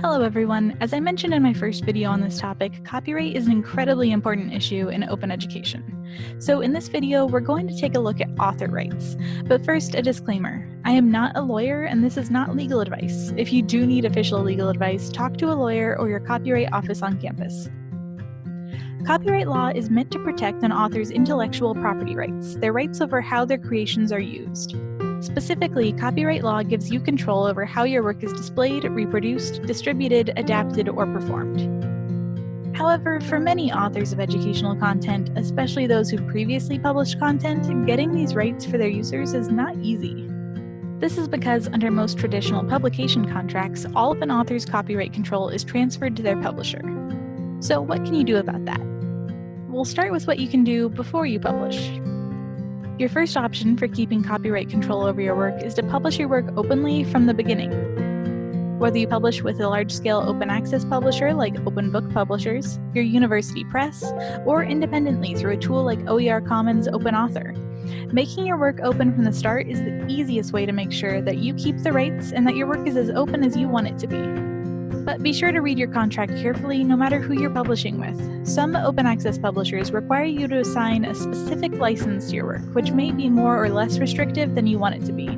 Hello everyone. As I mentioned in my first video on this topic, copyright is an incredibly important issue in open education. So in this video, we're going to take a look at author rights. But first, a disclaimer. I am not a lawyer and this is not legal advice. If you do need official legal advice, talk to a lawyer or your copyright office on campus. Copyright law is meant to protect an author's intellectual property rights, their rights over how their creations are used. Specifically, copyright law gives you control over how your work is displayed, reproduced, distributed, adapted, or performed. However, for many authors of educational content, especially those who previously published content, getting these rights for their users is not easy. This is because under most traditional publication contracts, all of an author's copyright control is transferred to their publisher. So what can you do about that? We'll start with what you can do before you publish. Your first option for keeping copyright control over your work is to publish your work openly from the beginning. Whether you publish with a large-scale open access publisher like Open Book Publishers, your university press, or independently through a tool like OER Commons Open Author, making your work open from the start is the easiest way to make sure that you keep the rights and that your work is as open as you want it to be. But be sure to read your contract carefully no matter who you're publishing with. Some open access publishers require you to assign a specific license to your work, which may be more or less restrictive than you want it to be.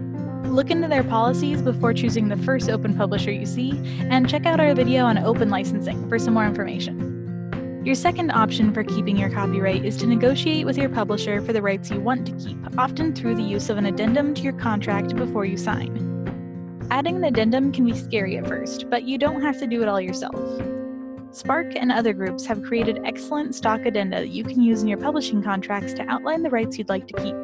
Look into their policies before choosing the first open publisher you see, and check out our video on open licensing for some more information. Your second option for keeping your copyright is to negotiate with your publisher for the rights you want to keep, often through the use of an addendum to your contract before you sign. Adding an addendum can be scary at first, but you don't have to do it all yourself. SPARC and other groups have created excellent stock addenda that you can use in your publishing contracts to outline the rights you'd like to keep.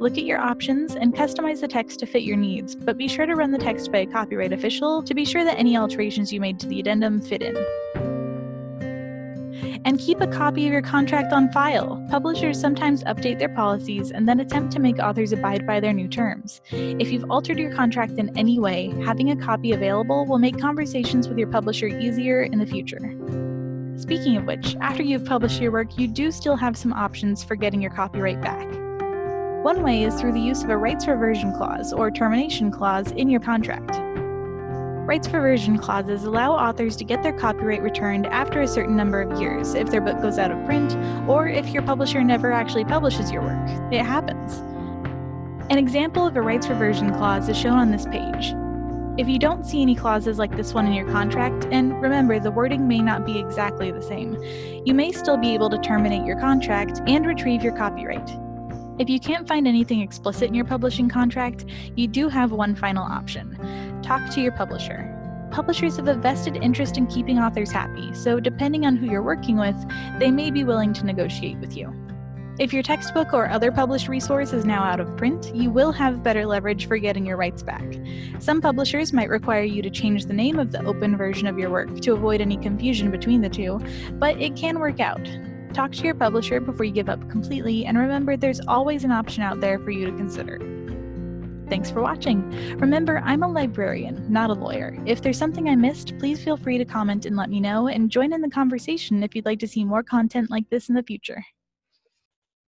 Look at your options and customize the text to fit your needs, but be sure to run the text by a copyright official to be sure that any alterations you made to the addendum fit in and keep a copy of your contract on file. Publishers sometimes update their policies and then attempt to make authors abide by their new terms. If you've altered your contract in any way, having a copy available will make conversations with your publisher easier in the future. Speaking of which, after you've published your work, you do still have some options for getting your copyright back. One way is through the use of a rights reversion clause or termination clause in your contract. Rights reversion clauses allow authors to get their copyright returned after a certain number of years if their book goes out of print or if your publisher never actually publishes your work. It happens. An example of a rights reversion clause is shown on this page. If you don't see any clauses like this one in your contract, and remember the wording may not be exactly the same, you may still be able to terminate your contract and retrieve your copyright. If you can't find anything explicit in your publishing contract, you do have one final option. Talk to your publisher. Publishers have a vested interest in keeping authors happy, so depending on who you're working with, they may be willing to negotiate with you. If your textbook or other published resource is now out of print, you will have better leverage for getting your rights back. Some publishers might require you to change the name of the open version of your work to avoid any confusion between the two, but it can work out. Talk to your publisher before you give up completely, and remember there's always an option out there for you to consider. Thanks for watching. Remember, I'm a librarian, not a lawyer. If there's something I missed, please feel free to comment and let me know, and join in the conversation if you'd like to see more content like this in the future.